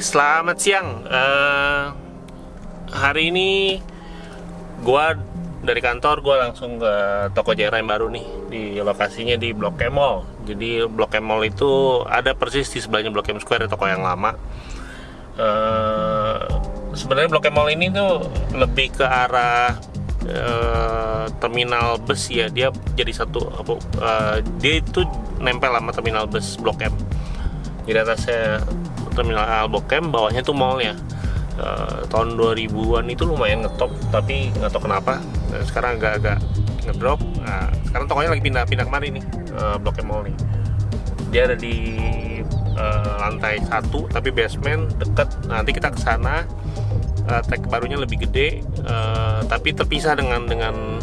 Selamat siang. Eh, hari ini gua dari kantor gua langsung ke toko Jera yang baru nih di lokasinya di Blok M Mall. Jadi Blok M Mall itu ada persis di sebelahnya Blok M Square toko yang lama. Eh, sebenarnya Blok M Mall ini tuh lebih ke arah eh, terminal bus ya. Dia jadi satu eh, dia itu nempel sama terminal bus Blok M. Jadi atasnya terminal Albokem bawahnya tuh mallnya uh, tahun 2000-an itu lumayan ngetop tapi nggak tahu kenapa. Nah, sekarang agak-agak ngedrop. Nah, sekarang tokonya lagi pindah-pindah kemari nih uh, Blok M Mall nih. Dia ada di uh, lantai satu tapi basement deket. Nanti kita ke sana. Uh, tag barunya lebih gede. Uh, tapi terpisah dengan dengan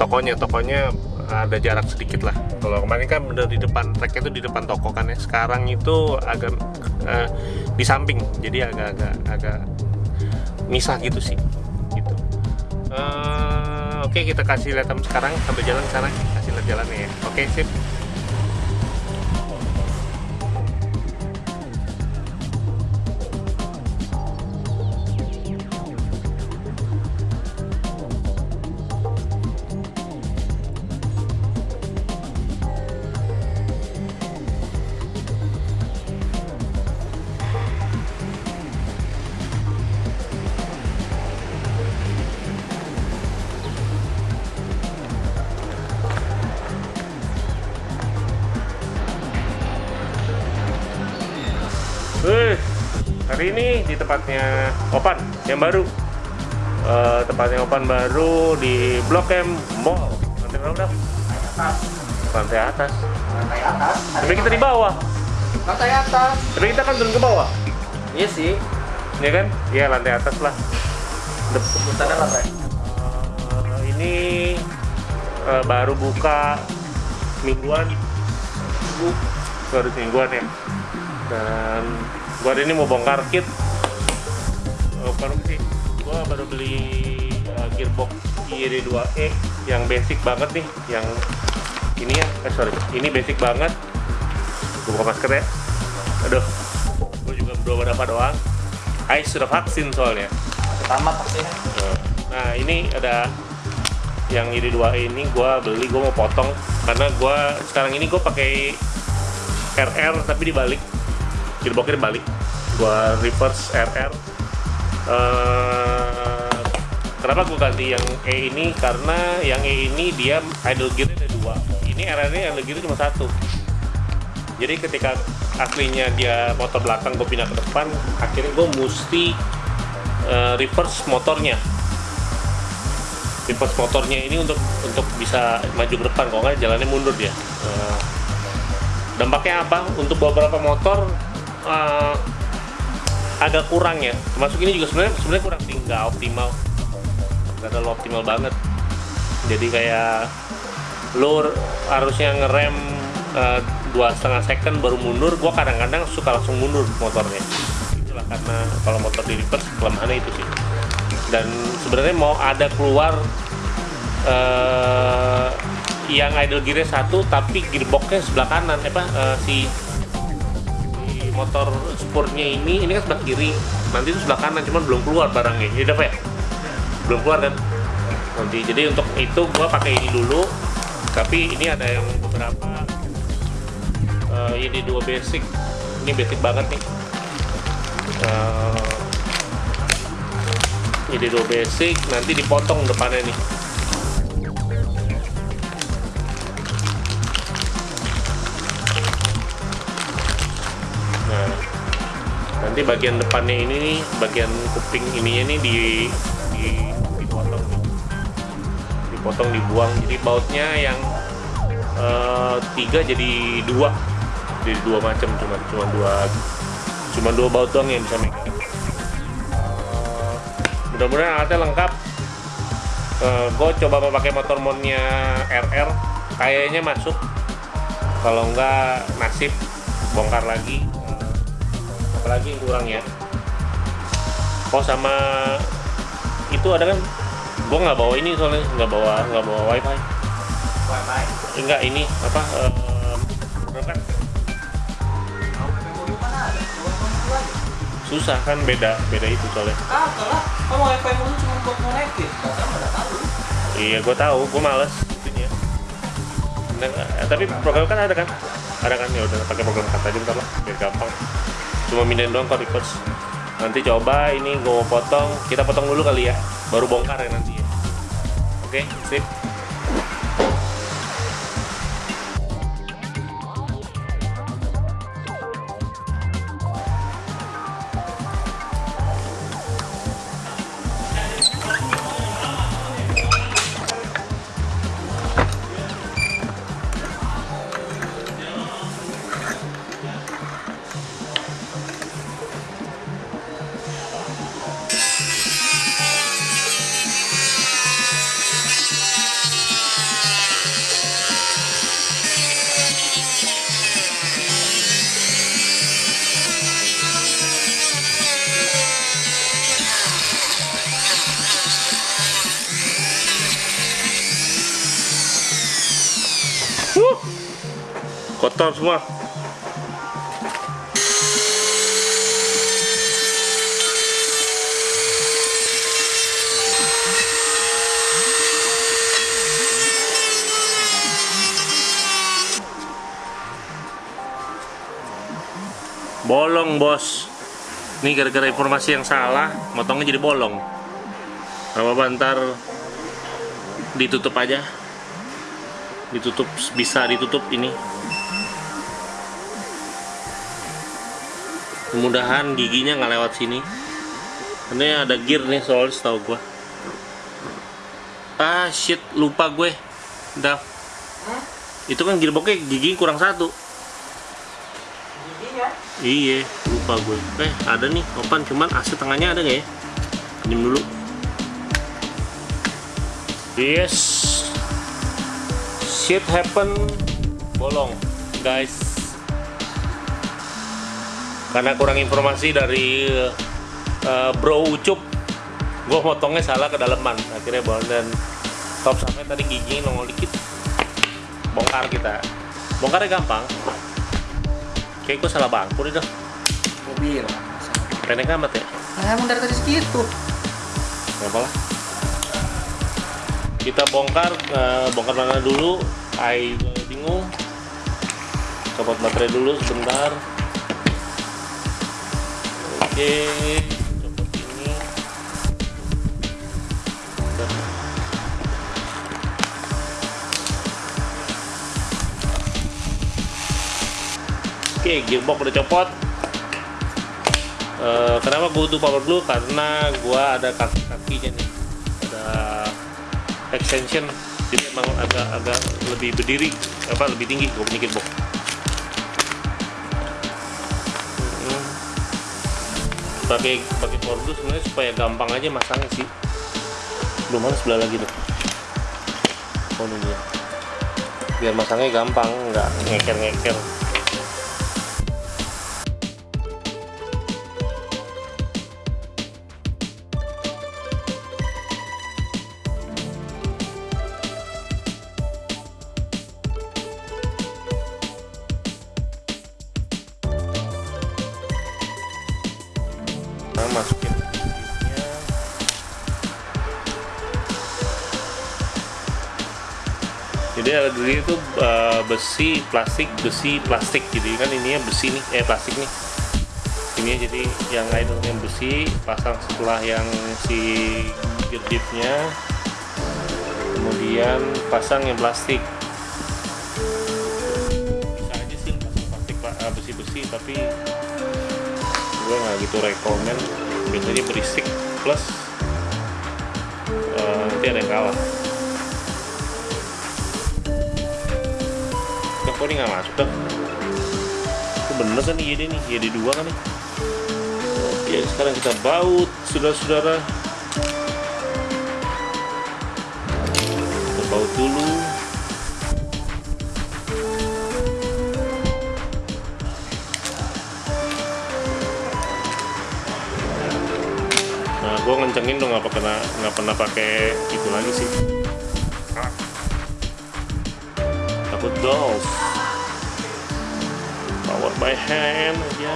tokonya. Tokonya ada jarak sedikit lah. Kalau kemarin kan bener di depan tracknya itu di depan toko kan ya. Sekarang itu agak uh, di samping, jadi agak-agak agak misah gitu sih. Gitu. Uh, Oke okay, kita kasih lihat sekarang sambil jalan sana kasih lihat jalannya ya. Oke okay, sip. Hari ini di tempatnya Opan yang baru. Uh, tempatnya Opan baru di Blok M Mall. Lantai berapa dah? atas Lantai atas. lantai atas Tapi kita di bawah. lantai atas Tapi kita kan turun ke bawah. iya sih Ya kan? Iya lantai atas lah. Sebutannya lantai Uh, ini uh, baru buka mingguan baru mingguan ya dan hari ini mau bongkar kit. Uh, bukan sih. Gua baru beli uh, gearbox IRD2E yang basic banget nih yang ini ya. Eh sorry. Ini basic banget. Gua buka masker ya. Aduh. Gua juga berdoa apa doang. Ais sudah vaksin soalnya. Pertama pastinya Nah ini ada yang ini dua ini gue beli gue mau potong. Karena gue sekarang ini gue pakai RR tapi dibalik. Gearboxnya dibalik gue reverse RR Eh, kenapa gue ganti yang E ini? Karena yang E ini dia idle gearnya ada dua. Ini RR nya idle gearnya cuma satu. Jadi ketika aslinya dia motor belakang gue pindah ke depan akhirnya gue mesti eh, reverse motornya. Reverse motornya ini untuk untuk bisa maju ke depan. Kalau nggak jalannya mundur dia. Eh, dampaknya apa? Untuk beberapa motor eh, agak kurang ya. Termasuk ini juga sebenarnya sebenarnya kurang sih. Nggak optimal. Nggak terlalu optimal banget. Jadi kayak lo harusnya ngerem eh, dua setengah second baru mundur gua kadang-kadang suka langsung mundur motornya. Itulah karena kalau motor di reverse kelemahannya itu sih. Dan sebenarnya mau ada keluar eh, yang idle gearnya satu tapi gearboxnya sebelah kanan apa eh, si si motor sportnya ini ini kan sebelah kiri nanti itu sebelah kanan cuman belum keluar barangnya. Ya udah ya? Belum keluar kan? Nanti jadi untuk itu gua pakai ini dulu tapi ini ada yang beberapa eh, ini dua basic. Ini basic banget nih. Eh, jadi dua basic nanti dipotong depannya nih nanti bagian depannya ini bagian kuping ininya nih di, di dipotong. Dipotong dibuang. Jadi bautnya yang eh, tiga jadi dua. Jadi dua macam cuma cuma dua cuma dua baut doang yang bisa megang. Eh, mudah-mudahan alatnya lengkap. Gue coba pakai motor monnya RR kayaknya masuk. Kalau enggak nasib bongkar lagi. Eh, apalagi yang kurang ya. Oh sama itu ada kan? Gue nggak bawa ini soalnya nggak bawa nggak bawa wifi. Wifi. Enggak ini apa aja susah kan beda beda itu soalnya. Ah, lah. Kamu wifi mulu cuma buat tahu. iya gue tahu gue males itunya. Nah, eh, tapi program kan ada kan? Ada kan? Ya udah pakai program kata aja bentar lah biar gampang cuma mindahin doang ke records nanti coba ini gue potong. Kita potong dulu kali ya baru bongkar ya nanti ya. Oke sip kotor semua. Bolong bos. Ini gara-gara informasi yang salah motongnya jadi bolong. Apa apa ntar ditutup aja. Ditutup bisa ditutup ini mudahan giginya nggak lewat sini. Ini ada gear nih soal setahu gua. Ah shit lupa gue. Dah itu kan gearboxnya gigi kurang satu. Giginya. iya lupa gue. Eh ada nih opan cuman AC tengahnya ada nggak ya? Pinjem dulu. Yes. Shit happen. Bolong guys karena kurang informasi dari eh, bro ucup gue motongnya salah ke daleman akhirnya bolong dan top sampai tadi gigi nongol dikit. Bongkar kita. Bongkarnya gampang. Kayak gue salah bangku nih dah Mobil. pendek amat ya? Nah, emang dari tadi segitu. nggak apa lah kita bongkar eh, bongkar mana dulu? Gua bingung. Copot baterai dulu sebentar oke copot ini oke gearbox udah copot Eh, kenapa gue butuh power glue? Karena gue ada kaki-kakinya nih, ada extension, jadi emang agak agak lebih berdiri, apa lebih tinggi gue punya gearbox. Pakai pakai glue sebenarnya supaya gampang aja masangnya sih. Belum mana sebelah lagi tuh. Oh ini dia. Biar masangnya gampang, nggak ngeker-ngeker. Nah, jadi diri itu uh, besi plastik besi plastik jadi kan ininya besi nih eh plastik nih. Ini jadi yang idle yang besi pasang setelah yang si gedipnya. Kemudian pasang yang plastik. Bisa aja sih pasang plastik uh, besi-besi tapi gue nggak gitu rekomen. Biasanya berisik plus uh, nanti ada yang kalah Kok ini nggak masuk dah itu bener kan nih YD nih YD 2 kan nih Oke sekarang kita baut saudara-saudara kita baut dulu Nah, gue ngencengin dong nggak pernah nggak pernah pakai itu lagi sih. Takut dolls by hand aja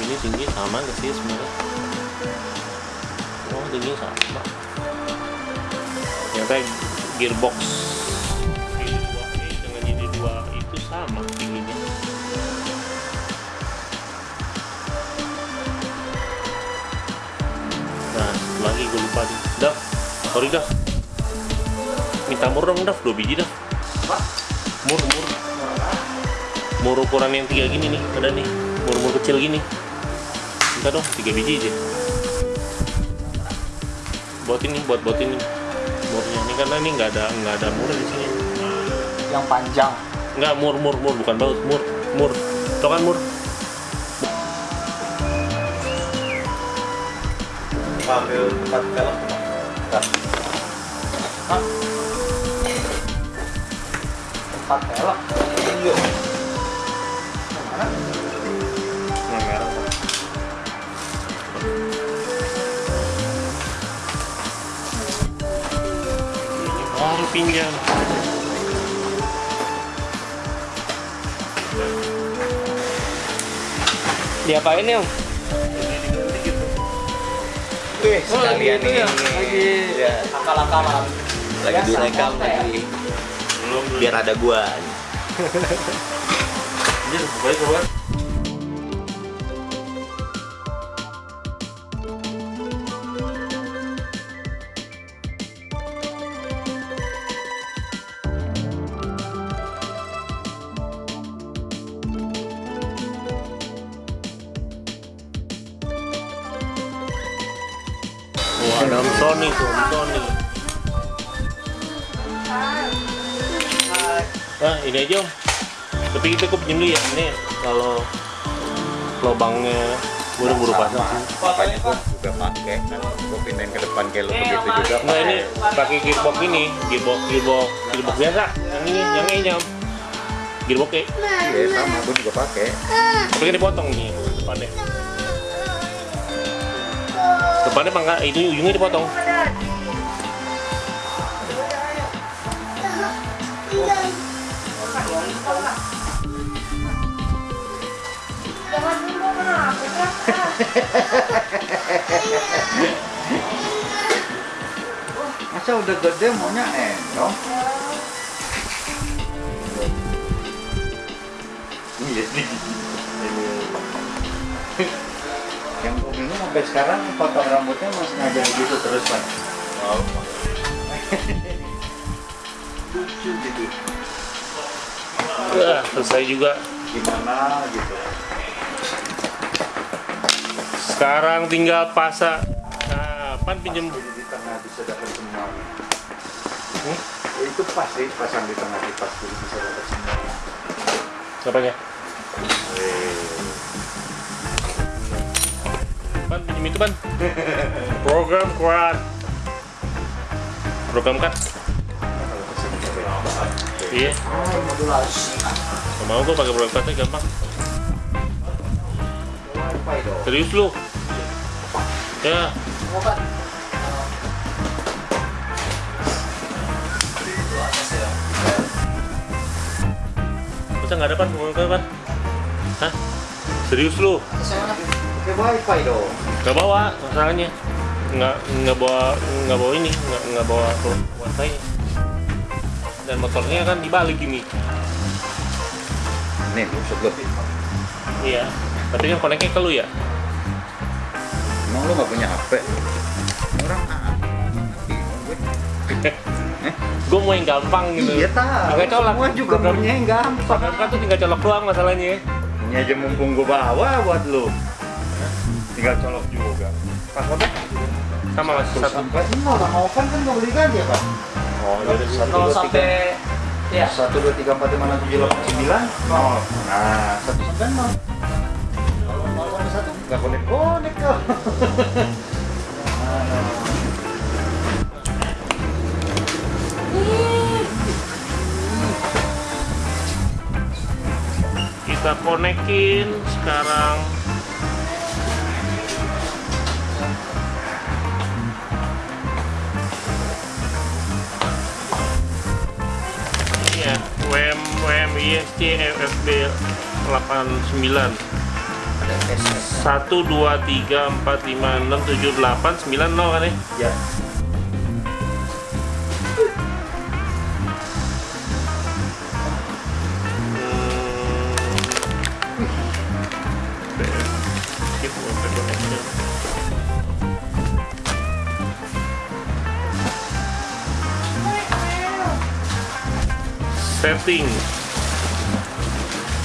ini tinggi sama ke sih sebenarnya? Oh tinggi sama. Ternyata gearbox. Sorry Dav minta mur dong Dav dua biji Dav mur mur. Mur ukuran yang tiga gini nih ada nih. Mur mur kecil gini. Minta dong tiga biji aja. Buat ini buat buat ini. Murnya ini karena ini nggak ada nggak ada mur di sini. Yang panjang. nggak mur mur mur. Bukan baut mur mur. Tau kan mur. Ambil empat film Empat pelek. Iya. Mana? yang merah ini baru pinjam Diapain ya? Wih, sekalian gitu ini. ya? Lagi Ya, akal-akalan. lagi direkam lagi. Biar ada gua. Keluar. Wah, ada Sony Sony. Ah, ini aja Om. Tapi kita kok pinjem dulu ya. Ini kalau lubangnya buru-buru pasang sih. Makanya gua juga pakai. Kan gua pindahin ke depan kayak lu begitu juga. Nah ini pakai gearbox ini, gearbox gearbox gearbox biasa. Yang ini, yang ini Om. Gearbox kayak, Iya, sama gua juga pakai. tapi kan dipotong nih depannya. Depannya pangkat itu ujungnya dipotong. Masa udah gede maunya endong? Iya. Yang gue bingung sampai sekarang potong rambutnya masih ngajak gitu terus pak. Oh. Lucu gitu. Wah, selesai juga. Gimana gitu. Sekarang tinggal pasang. Nah, pan pinjem Jadi di tengah bisa dapat semua. Hmm? Ya, itu pas sih pasang di tengah di pas jadi bisa dapat semua. apanya? Pan pinjem itu pan. Program kuat. Program kan? Iya. Gak mau gue pakai program kuatnya gampang. Serius lu? Ya, masa nggak ada pan kuat pan? Hah? Serius lu? Pakai wifi dong. Gak bawa masalahnya. Nggak nggak bawa nggak bawa ini nggak nggak bawa wifi. Dan motornya kan dibalik ini. Nih, busuk lu. Iya. Kan koneknya ke lu ya? Emang lu gak punya HP? Orang ah, bingung gue. gue mau yang gampang gitu. Iya. Pakai colok. Semua juga Program- punya yang gampang. Program kan tuh tinggal colok doang masalahnya. Ini aja mumpung gue bawa buat lu. Tinggal colok juga. Passwordnya? Sama mas Satu satu. empat nol. Bang Ovan kan gak beli ganti ya pak? Oh, jadi Satu Nol dua tiga. sampai ya Satu dua tiga empat lima enam tujuh delapan sembilan nol. Nah satu sampai nol. Nggak konek konek kok. kita konekin sekarang. Iya, WM WM IST FFB 89. 1, 2, 3, 4, 5, 6, 7, 8, 9, 0 kan ya? Ya. Connection. Setting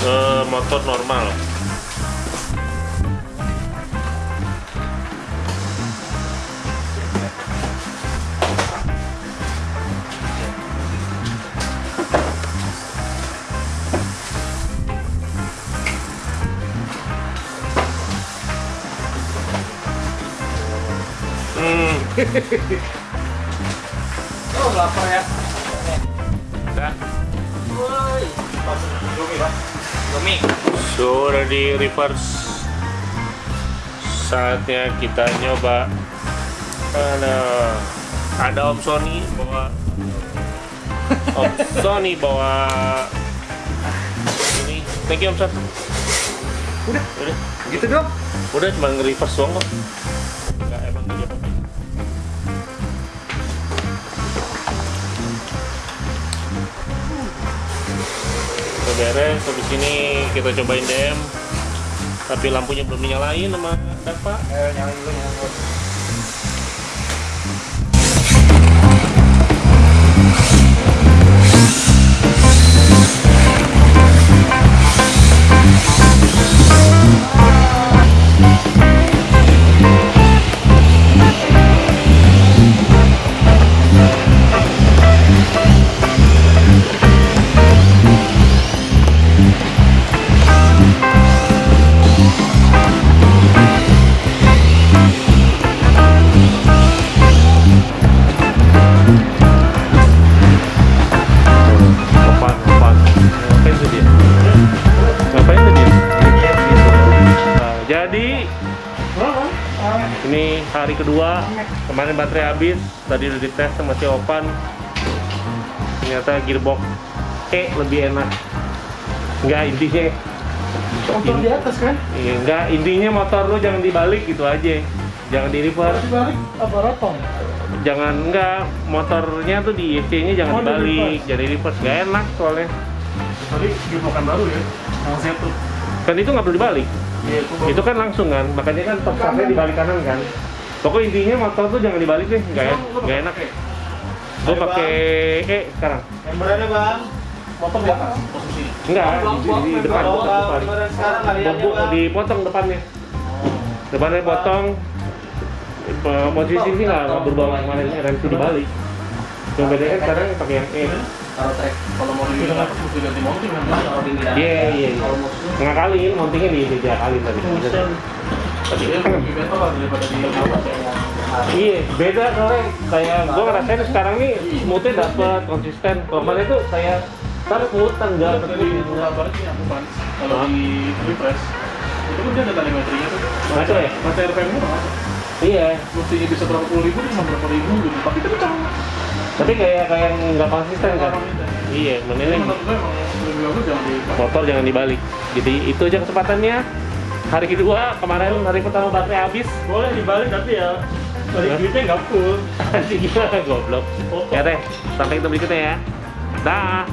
Eh, motor normal. Oh, lapar ya. dah. Woi. Indomie, Pak. Domi. So udah di reverse Saatnya kita nyoba Ada Ada Om Sony bawa Om Sony bawa Ini Thank you Om Son Udah. Udah Gitu dong. Udah cuma nge-reverse doang kok beres, habis ini kita cobain DM Tapi lampunya belum dinyalain sama Bapak Eh, nyalain dulu, nyalain dulu. Ini hari kedua kemarin baterai habis tadi udah dites sama si Opan ternyata gearbox E lebih enak enggak intinya Motor di atas kan? iya, enggak intinya motor lu jangan dibalik gitu aja jangan di reverse Dibalik apa rotong? jangan enggak motornya tuh di IC nya jangan Oh, di dibalik reverse. jadi reverse gak enak soalnya Tadi gearboxan baru ya. Yang tuh. kan itu nggak perlu dibalik Iya, itu itu kan langsung kan makanya kan top startnya di balik kanan kan. Pokoknya intinya motor tuh jangan dibalik deh nggak en- nggak enak ya? Gue pakai E sekarang. Memberannya, Bang. Motor di atas posisinya. enggak di, depan Oh, depan, Bu- Bang. dipotong depannya. Depannya potong. Posisi sih nggak berubah kemarin rem dibalik. Yang bedanya kan sekarang pakai yang E Kalau trek kalau mau mounting kan. kalau di bidang. iya iya iya ngakalin mountingnya di tiga kali tadi Tapi dia lebih better lah daripada di atas ya. Iya, beda soalnya kayak gue ngerasain sekarang nih smoothnya dapet konsisten. Kemarin tuh saya tar kabar sih aku kan kalau di refresh itu kan dia ada telemetrinya tuh. Ya? RPM-nya Iya, Mestinya bisa berapa puluh ribu cuma berapa ribu gitu. Tapi kencang. Tapi kayak kayak nggak konsisten kan? Iya, di motor jangan dibalik. Jadi itu aja kesempatannya. Hari kedua kemarin hari pertama baterai habis. boleh dibalik tapi ya balik duitnya nggak full. Anjing gimana goblok. Ya deh, sampai ketemu berikutnya ya. Dah.